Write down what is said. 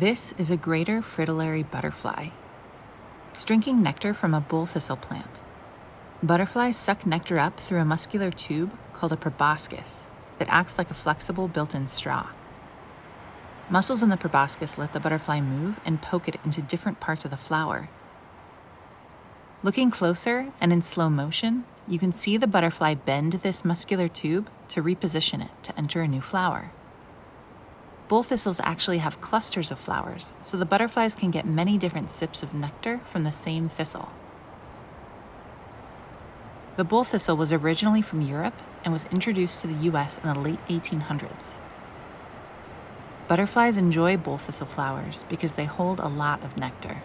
This is a greater fritillary butterfly. It's drinking nectar from a bull thistle plant. Butterflies suck nectar up through a muscular tube called a proboscis that acts like a flexible built in straw. Muscles in the proboscis let the butterfly move and poke it into different parts of the flower. Looking closer and in slow motion, you can see the butterfly bend this muscular tube to reposition it to enter a new flower. Bull thistles actually have clusters of flowers, so the butterflies can get many different sips of nectar from the same thistle. The bull thistle was originally from Europe and was introduced to the US in the late 1800s. Butterflies enjoy bull thistle flowers because they hold a lot of nectar.